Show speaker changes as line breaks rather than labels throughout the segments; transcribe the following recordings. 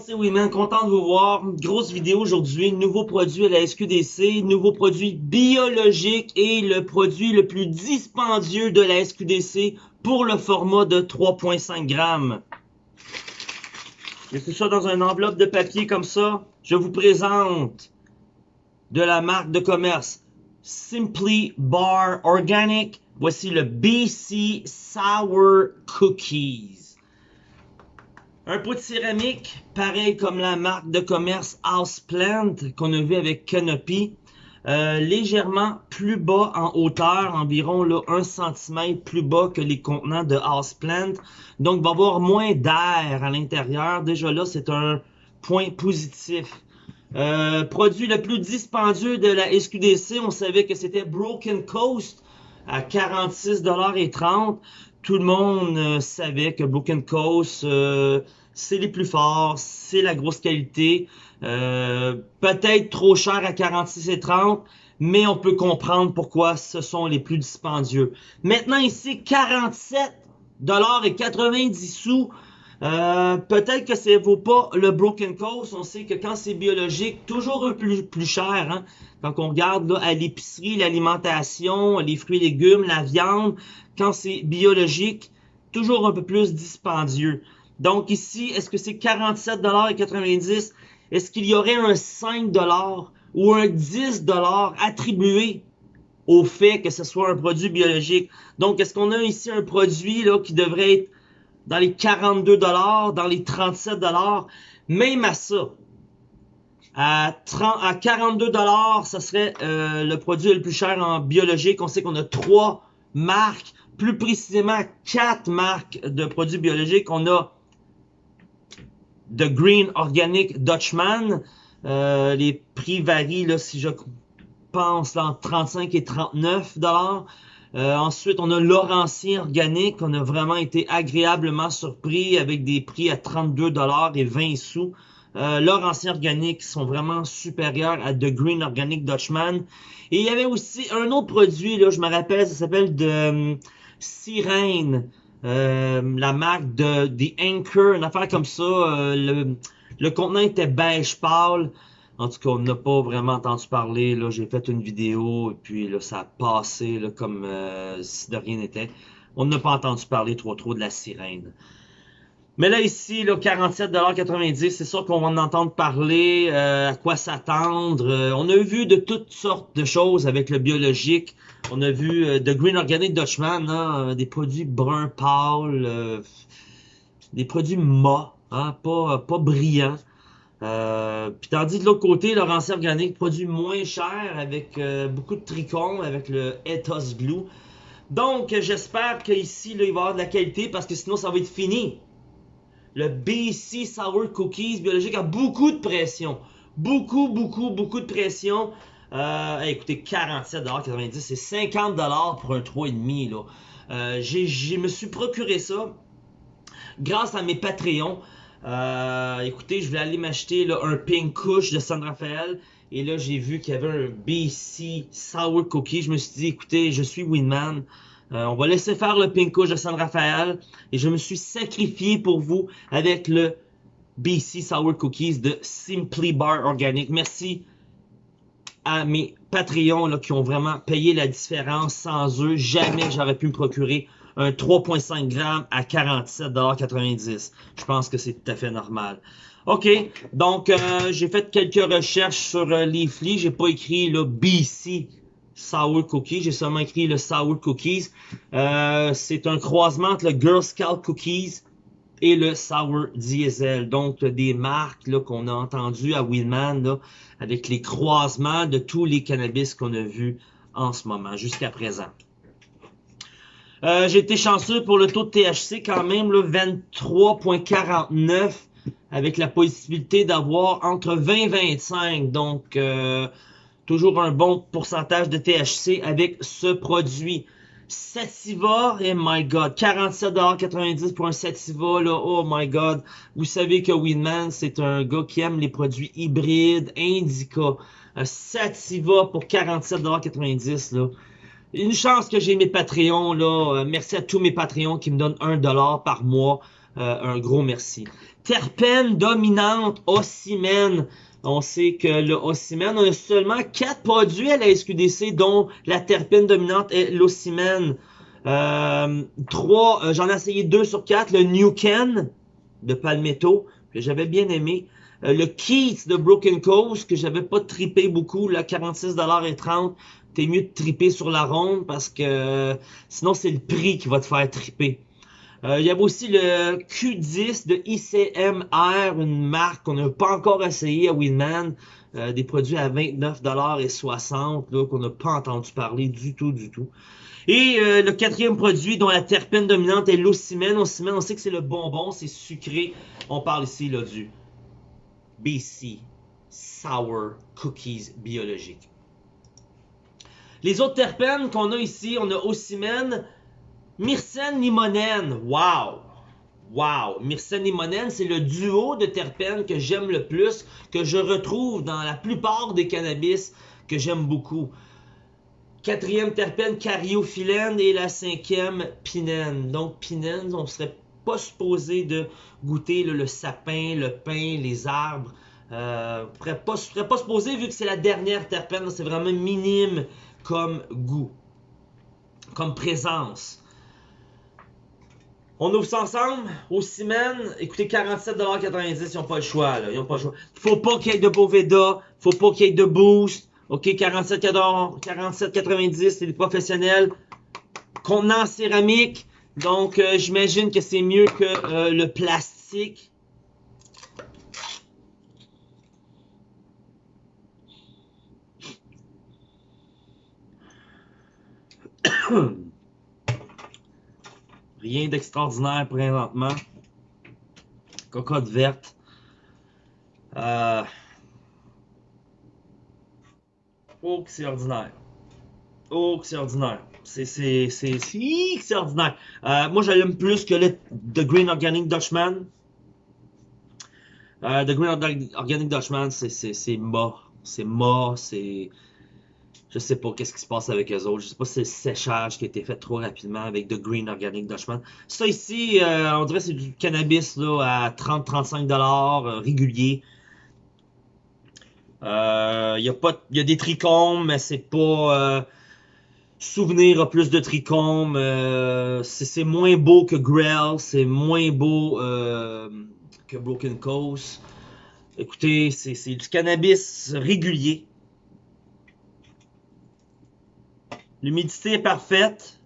c'est Winman, content de vous voir. Grosse vidéo aujourd'hui, nouveau produit à la SQDC, nouveau produit biologique et le produit le plus dispendieux de la SQDC pour le format de 3.5 grammes. tout ça dans une enveloppe de papier comme ça. Je vous présente de la marque de commerce Simply Bar Organic. Voici le BC Sour Cookies. Un pot de céramique, pareil comme la marque de commerce Houseplant qu'on a vu avec Canopy. Euh, légèrement plus bas en hauteur, environ là, 1 cm plus bas que les contenants de Houseplant. Donc, il va y avoir moins d'air à l'intérieur. Déjà là, c'est un point positif. Euh, produit le plus dispendieux de la SQDC, on savait que c'était Broken Coast à 46,30$. Tout le monde euh, savait que Broken Coast, c'est les plus forts, c'est la grosse qualité. Euh, peut-être trop cher à 46,30, mais on peut comprendre pourquoi ce sont les plus dispendieux. Maintenant ici, 47 dollars et 90 sous. Euh, peut-être que ça vaut pas le Broken Coast. On sait que quand c'est biologique, toujours un peu plus, cher. Hein? Quand on regarde à l'épicerie, l'alimentation, les fruits et légumes, la viande, quand c'est biologique, toujours un peu plus dispendieux. Donc ici, est-ce que c'est 47,90$? Est-ce qu'il y aurait un 5$ ou un 10$ attribué au fait que ce soit un produit biologique? Donc, est-ce qu'on a ici un produit là, qui devrait être dans les 42$, dans les 37$? Même à ça, à, 30, à 42$, ça serait euh, le produit le plus cher en biologique. On sait qu'on a trois marques, plus précisément quatre marques de produits biologiques. On a The Green Organic Dutchman. Euh, les prix varient, là, si je pense, entre 35 et 39 dollars. Euh, ensuite, on a Laurentien Organique. On a vraiment été agréablement surpris avec des prix à 32 dollars et 20 sous. Euh, Laurentien Organique sont vraiment supérieurs à The Green Organic Dutchman. Et il y avait aussi un autre produit, là, je me rappelle, ça s'appelle de Sirène. Euh, la marque de The Anchor, une affaire comme ça. Euh, le, le contenant était beige pâle. En tout cas, on n'a pas vraiment entendu parler. Là, j'ai fait une vidéo et puis là, ça a passé comme euh, si de rien n'était. On n'a pas entendu parler trop trop de la sirène. Mais là, ici, là, 47,90$, c'est sûr qu'on va en entendre parler, à quoi s'attendre. on a vu de toutes sortes de choses avec le biologique. On a vu euh, The Green Organic Dutchman, hein, des produits bruns pâles, euh, des produits mat, hein, pas, pas brillants. Euh, puis tandis de l'autre côté, Laurentien Organique, produit moins cher avec beaucoup de tricônes, avec le Ethos Glue. Donc, j'espère qu'ici, il va y avoir de la qualité parce que sinon, ça va être fini. Le BC Sour Cookies biologique a beaucoup de pression. Beaucoup, beaucoup, beaucoup de pression. Euh, écoutez, 47,90$, c'est 50$ pour un 3,5$. Là. Euh, je me suis procuré ça grâce à mes Patreons. Euh, écoutez, je voulais aller m'acheter un Pink Kush de San Rafael. Et là, j'ai vu qu'il y avait un BC Sour Cookie. Je me suis dit, écoutez, je suis Winman. Euh, on va laisser faire le Pink Kush de San Rafael. Et je me suis sacrifié pour vous avec le BC Sour Cookies de Simply Bar Organic. Merci à mes Patreons qui ont vraiment payé la différence. Sans eux, jamais j'aurais pu me procurer un 3.5 grammes à 47,90$. Je pense que c'est tout à fait normal. OK, donc euh, j'ai fait quelques recherches sur euh, Leafly. J'ai pas écrit le BC Sour Cookies. J'ai seulement écrit le Sour Cookies. Euh, c'est un croisement entre le Girl Scout Cookies et le Sour Diesel. Donc, des marques qu'on a entendues à Willman avec les croisements de tous les cannabis qu'on a vus en ce moment, jusqu'à présent. Euh, j'ai été chanceux pour le taux de THC quand même, 23.49 avec la possibilité d'avoir entre 20 et 25. Donc, euh, toujours un bon pourcentage de THC avec ce produit. Sativa, oh my god, 47,90$ pour un Sativa, là, oh my god. Vous savez que Winman, c'est un gars qui aime les produits hybrides, indica. un Sativa pour 47,90$. Là. Une chance que j'ai mes Patreons. Là. Euh, merci à tous mes Patreons qui me donnent 1$ par mois. Euh, un gros merci. Terpène dominante, Ossimène. On sait que le Ossimène, on a seulement 4 produits à la SQDC, dont la terpène dominante est l'Ossimène. Euh, 3, euh, j'en ai essayé 2 sur 4. Le New Ken de Palmetto, que j'avais bien aimé. Euh, le Keith de Broken Coast, que j'avais pas trippé beaucoup, là, 46,30$. T'es mieux de tripper sur la ronde parce que sinon c'est le prix qui va te faire tripper. Euh, il y avait aussi le Q10 de ICMR, une marque qu'on n'a pas encore essayé à Winman. Euh, des produits à 29,60$ qu'on n'a pas entendu parler du tout, du tout. Et euh, le quatrième produit dont la terpène dominante est l'ocimène. L'ocimène, on sait que c'est le bonbon, c'est sucré. On parle ici là, du BC Sour Cookies biologiques. Les autres terpènes qu'on a ici, on a ocimène, myrcène, limonène. Wow! Wow! Myrcène limonène, c'est le duo de terpènes que j'aime le plus, que je retrouve dans la plupart des cannabis que j'aime beaucoup. Quatrième terpène, cariophyllène et la cinquième, pinène. Donc, pinène, on serait pas supposé de goûter le sapin, le pain, les arbres. Euh, serait pas, supposé vu que c'est la dernière terpène, c'est vraiment minime comme goût, comme présence. On ouvre ça ensemble au semaines. Écoutez, 47,90$, ils n'ont pas le choix. Là. Ils pas le choix. Faut pas qu'il y ait de Boveda. Faut pas qu'il y ait de Boost. OK, 47,90$, c'est des professionnels. Contenant céramique. Donc, euh, j'imagine que c'est mieux que euh, le plastique. Rien d'extraordinaire présentement. Cocotte verte. Euh... Oh, que c'est ordinaire. Oh, que c'est ordinaire. C'est, c'est, c'est, c'est ordinaire. Euh, moi, j'aime plus que le The Green Organic Dutchman. Euh, The Green Organic Dutchman, c'est, mort. C'est mort, c'est je sais pas qu'est-ce qui se passe avec eux autres. Je sais pas si c'est le séchage qui a été fait trop rapidement avec The Green Organic Dutchman. Ça ici, euh, on dirait que c'est du cannabis là, à 30-35$ euh, régulier. Il y, a y a des trichomes, mais c'est pas... souvenir a plus de trichomes. c'est moins beau que Grell. C'est moins beau que Broken Coast. Écoutez, c'est du cannabis régulier. L'humidité est parfaite.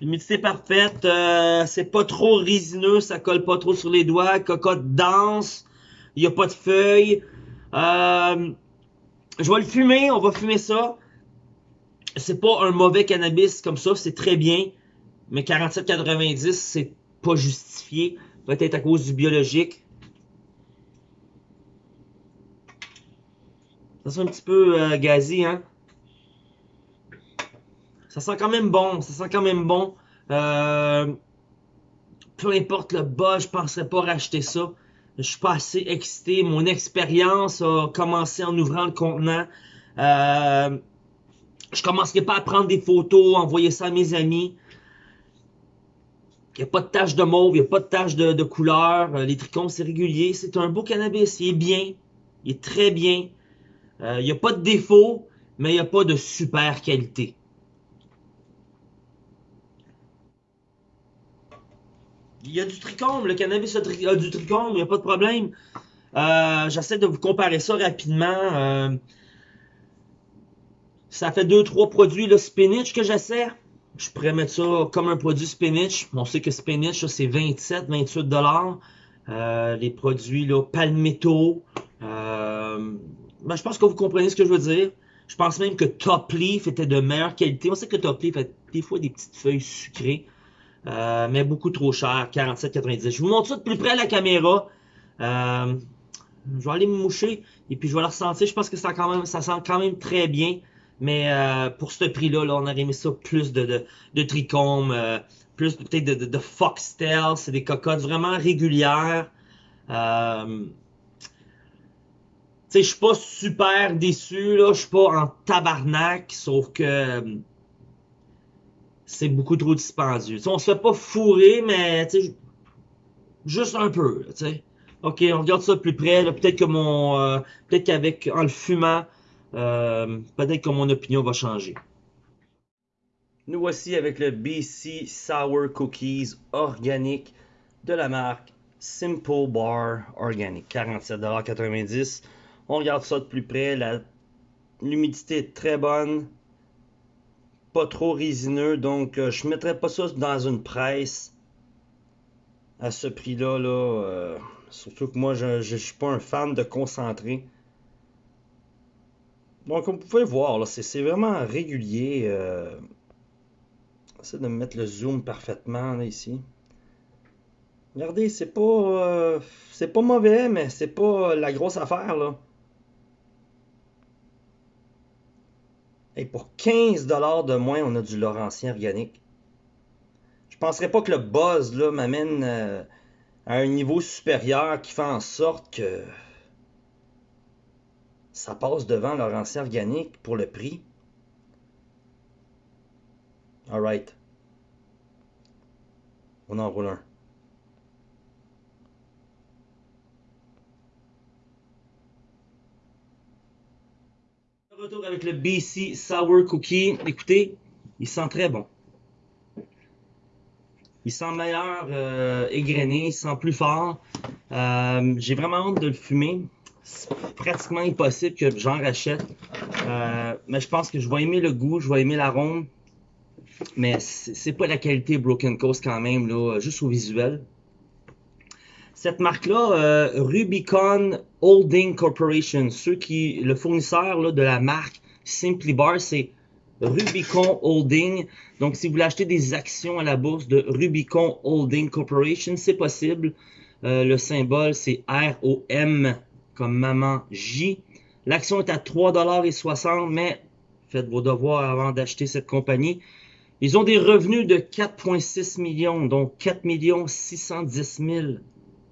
L'humidité est parfaite. Euh, c'est pas trop résineux, ça colle pas trop sur les doigts. Cocotte dense. Il n'y a pas de feuilles. Euh, je vais le fumer. On va fumer ça. C'est pas un mauvais cannabis comme ça. C'est très bien. Mais 47,90, c'est pas justifié. Peut-être à cause du biologique. Ça sent un petit peu euh, gazi, hein? Ça sent quand même bon. Ça sent quand même bon. Euh, peu importe le bas, je penserais pas racheter ça. Je suis pas assez excité. Mon expérience a commencé en ouvrant le contenant. Euh, je commencerai pas à prendre des photos, envoyer ça à mes amis. Il n'y a pas de tache de mauve, il n'y a pas de tache de, couleur. Euh, les trichomes, c'est régulier. C'est un beau cannabis. Il est bien. Il est très bien. il n'y a pas de défaut, mais il n'y a pas de super qualité. Il y a du trichome, le cannabis a, du trichome, il n'y a pas de problème. Euh, j'essaie de vous comparer ça rapidement. Euh, ça fait 2-3 produits, le spinach que j'essaie. Je pourrais mettre ça comme un produit spinach. On sait que spinach, c'est 27, 28 dollars. Euh, les produits là, palmetto. Ben, je pense que vous comprenez ce que je veux dire. Je pense même que Top Leaf était de meilleure qualité. On sait que Top Leaf des fois des petites feuilles sucrées. Euh, mais beaucoup trop cher, 47,90. Je vous montre ça de plus près à la caméra. Euh, je vais aller me moucher et puis je vais le ressentir. Je pense que quand même, ça sent quand même très bien. Mais euh, pour ce prix-là, là, on aurait mis ça plus de, de, de trichome, plus peut-être de, de, de, foxtail. C'est des cocottes vraiment régulières. sais, je suis pas super déçu, là. Je suis pas en tabarnak, sauf que euh, c'est beaucoup trop dispendieux. T'sais, on se fait pas fourrer, mais juste un peu, sais. Ok, on regarde ça de plus près. Peut-être que mon, euh, peut-être qu'avec en le fumant, euh, peut-être que mon opinion va changer. Nous voici avec le BC Sour Cookies organique de la marque Simple Bar Organic. 47,90$. On regarde ça de plus près. L'humidité est très bonne. Pas trop résineux. Donc, euh, je ne mettrais pas ça dans une presse à ce prix-là. Là, euh, surtout que moi, je ne suis pas un fan de concentré. Donc, comme vous pouvez voir, c'est vraiment régulier. Euh, J'essaie de mettre le zoom parfaitement ici. Regardez, c'est pas euh, c'est pas mauvais, mais c'est pas la grosse affaire là. Et pour 15$ de moins, on a du Laurentien organique. Je penserais pas que le buzz là m'amène euh, à un niveau supérieur qui fait en sorte que ça passe devant Laurentien organique pour le prix. Alright. On en roule un. Retour avec le BC Sour Cookie. Écoutez, il sent très bon. Il sent meilleur euh, égrené, il sent plus fort. Euh, j'ai vraiment hâte de le fumer. C'est pratiquement impossible que j'en rachète. Euh, mais je pense que je vais aimer le goût, je vais aimer l'arôme. Mais c'est pas la qualité Broken Coast quand même, là, juste au visuel. Cette marque-là, euh, Rubicon Holding Corporation, ceux qui, le fournisseur là, de la marque Simply Bar, c'est Rubicon Holding. Donc, si vous voulez acheter des actions à la bourse de Rubicon Holding Corporation, c'est possible. Euh, le symbole, c'est ROM comme maman J. L'action est à 3,60$, mais faites vos devoirs avant d'acheter cette compagnie. Ils ont des revenus de 4,6 millions, donc 4 610 000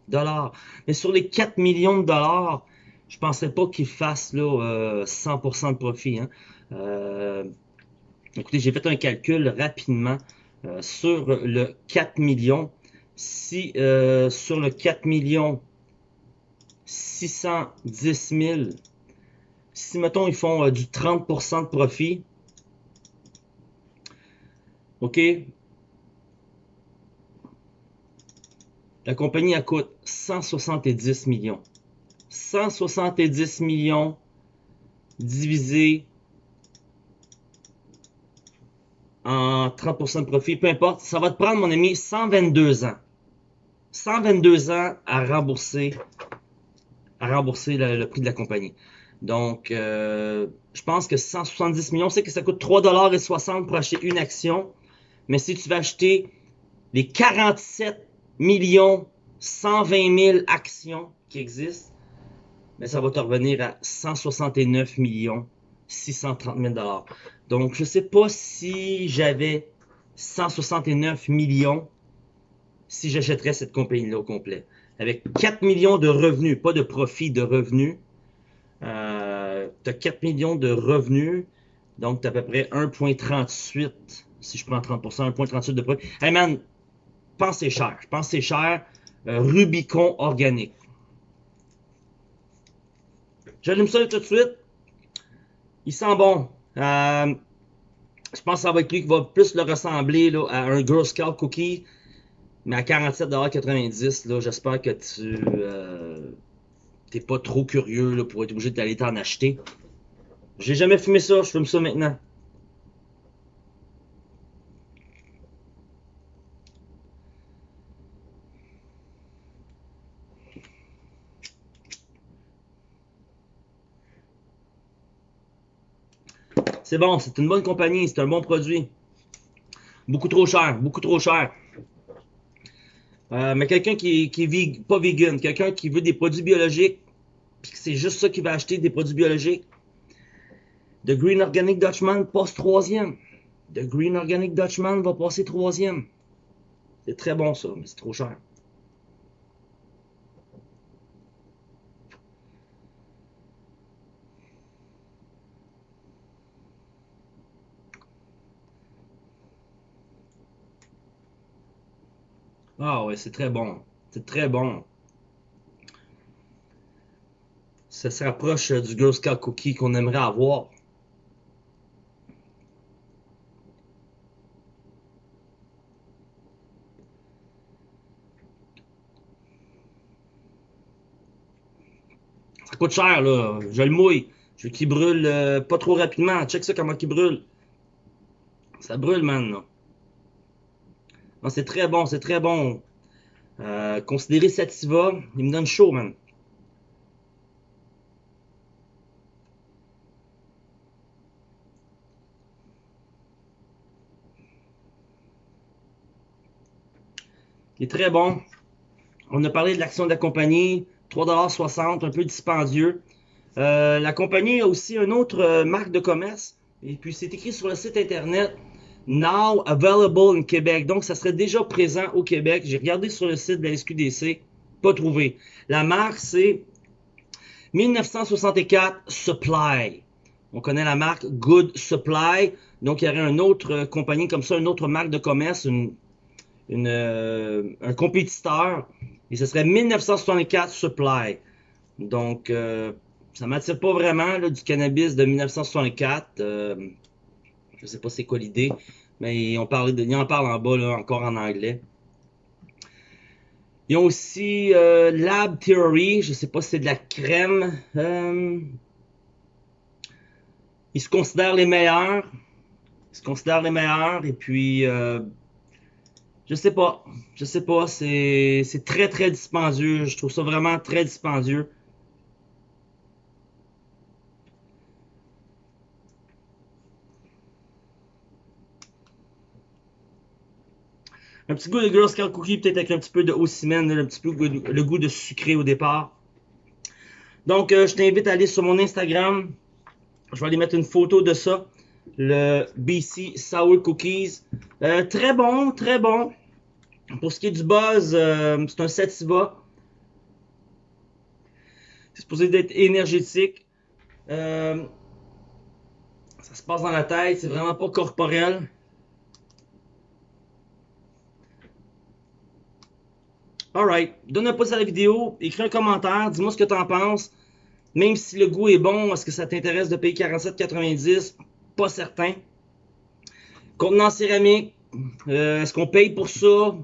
dollars. Mais sur les 4 millions de dollars, je pensais pas qu'ils fassent là, 100% euh, de profit. Hein. Euh, écoutez, j'ai fait un calcul rapidement euh, sur le 4 millions. Si sur le 4 millions 610 000, si mettons ils font du 30% de profit, OK? La compagnie, elle coûte 170 millions. 170 millions divisé en 30% de profit, peu importe, ça va te prendre, mon ami, 122 ans. 122 ans à rembourser, à rembourser le, prix de la compagnie. Donc, euh, je pense que 170 millions, c'est que ça coûte 3,60$ pour acheter une action. Mais si tu vas acheter les 47 millions 120 000 actions qui existent, mais ça va te revenir à 169 millions 630 000 dollars. Donc, je sais pas si j'avais 169 millions si j'achèterais cette compagnie-là au complet. Avec 4 millions de revenus, pas de profit, de revenus. Euh, tu as 4 millions de revenus, donc tu as à peu près 1,38 si je prends 30%, 1,38 de prix. Hey man, pense c'est cher. Je pense c'est cher. Euh, Rubicon organique. J'allume ça tout de suite. Il sent bon. Euh, je pense que ça va être lui qui va plus le ressembler à un Girl Scout Cookie. Mais à 47,90$, j'espère que tu euh, t'es pas trop curieux pour être obligé d'aller t'en acheter. J'ai jamais fumé ça, je fume ça maintenant. C'est bon, c'est une bonne compagnie, c'est un bon produit. Beaucoup trop cher, beaucoup trop cher. Euh, mais quelqu'un qui, qui vit pas vegan, quelqu'un qui veut des produits biologiques, puis c'est juste ça qu'il va acheter, des produits biologiques. The Green Organic Dutchman passe troisième. The Green Organic Dutchman va passer troisième. C'est très bon ça, mais c'est trop cher. Ah ouais, c'est très bon. C'est très bon. Ça se rapproche du Girl Scout Cookie qu'on aimerait avoir. Ça coûte cher, là. Je le mouille. Je veux qu'il brûle euh, pas trop rapidement. Check ça comment il brûle. Ça brûle, man. Là. Non, c'est très bon, c'est très bon. Euh, considérez Sativa, il me donne chaud, man. Il est très bon. On a parlé de l'action de la compagnie. 3,60$, un peu dispendieux. Euh, la compagnie a aussi une autre euh, marque de commerce. Et puis c'est écrit sur le site internet Now available in Québec. Donc ça serait déjà présent au Québec. J'ai regardé sur le site de la SQDC, pas trouvé. La marque c'est 1964 Supply. On connaît la marque Good Supply. Donc il y aurait une autre euh, compagnie comme ça, une autre marque de commerce, une, un compétiteur et ce serait 1964 Supply. Donc, euh, ça m'attire pas vraiment du cannabis de 1964. Euh, je sais pas c'est quoi l'idée, mais on, parle de, il en parle en bas, là, encore en anglais. Ils ont aussi euh, Lab Theory, je sais pas si c'est de la crème. Euh, ils se considèrent les meilleurs. Ils se considèrent les meilleurs. Et puis, euh, je sais pas. Je sais pas. C'est très, très dispendieux. Je trouve ça vraiment très dispendieux. Un petit goût de Girl Scout Cookie, peut-être avec un petit peu de un petit peu le goût de sucré au départ. Donc, euh, je t'invite à aller sur mon Instagram. Je vais aller mettre une photo de ça le BC Sour Cookies. Euh, très bon, très bon. Pour ce qui est du buzz, euh, c'est un sativa. C'est supposé d'être énergétique. Ça se passe dans la tête, c'est vraiment pas corporel. Alright, donne un pouce à la vidéo, écris un commentaire, dis-moi ce que tu en penses. Même si le goût est bon, est-ce que ça t'intéresse de payer 47,90 pas certain. Contenant céramique, euh, est-ce qu'on paye pour ça?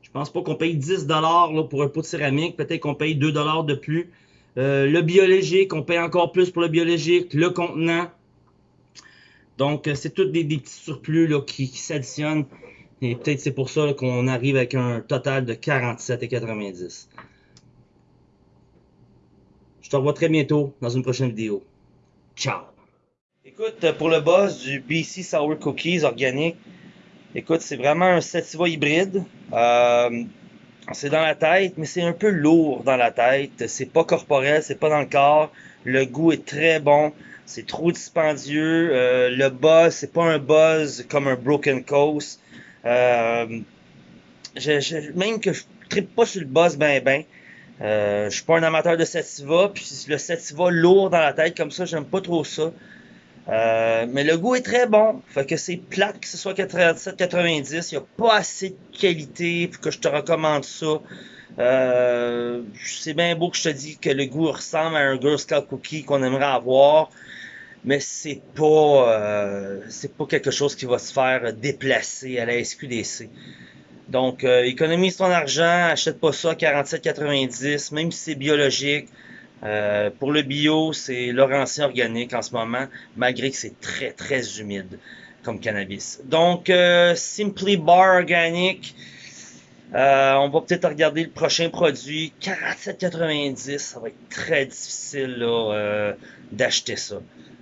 Je pense pas qu'on paye 10$ là, pour un pot de céramique. Peut-être qu'on paye 2$ de plus. Euh, le biologique, on paye encore plus pour le biologique. Le contenant. Donc, euh, c'est tous des, petits surplus là, qui, qui s'additionnent. Et peut-être c'est pour ça qu'on arrive avec un total de 47,90$. Je te revois très bientôt dans une prochaine vidéo. Ciao! Écoute, pour le boss du BC Sour Cookies organique, écoute, c'est vraiment un sativa hybride. Euh, c'est dans la tête, mais c'est un peu lourd dans la tête. C'est pas corporel, c'est pas dans le corps. Le goût est très bon. C'est trop dispendieux. Euh, le buzz, c'est pas un buzz comme un Broken Coast. Euh, même que je tripe pas sur le buzz ben ben. je suis pas un amateur de sativa, puis le sativa lourd dans la tête comme ça, j'aime pas trop ça. Euh, mais le goût est très bon. Fait que c'est plate que ce soit 87-90. Il n'y a pas assez de qualité pour que je te recommande ça. Euh, c'est bien beau que je te dis que le goût ressemble à un Girl Scout Cookie qu'on aimerait avoir. Mais c'est pas euh, pas quelque chose qui va se faire déplacer à la SQDC. Donc économise ton argent, achète pas ça à 47,90, même si c'est biologique. Euh, pour le bio, c'est Laurentien organique en ce moment, malgré que c'est très, très humide comme cannabis. Donc, euh, Simply Bar Organic, euh, on va peut-être regarder le prochain produit, 47,90, ça va être très difficile d'acheter ça.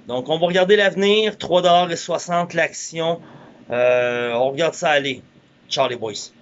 Donc, on va regarder l'avenir, 3,60$ l'action, on regarde ça aller. Ciao les boys.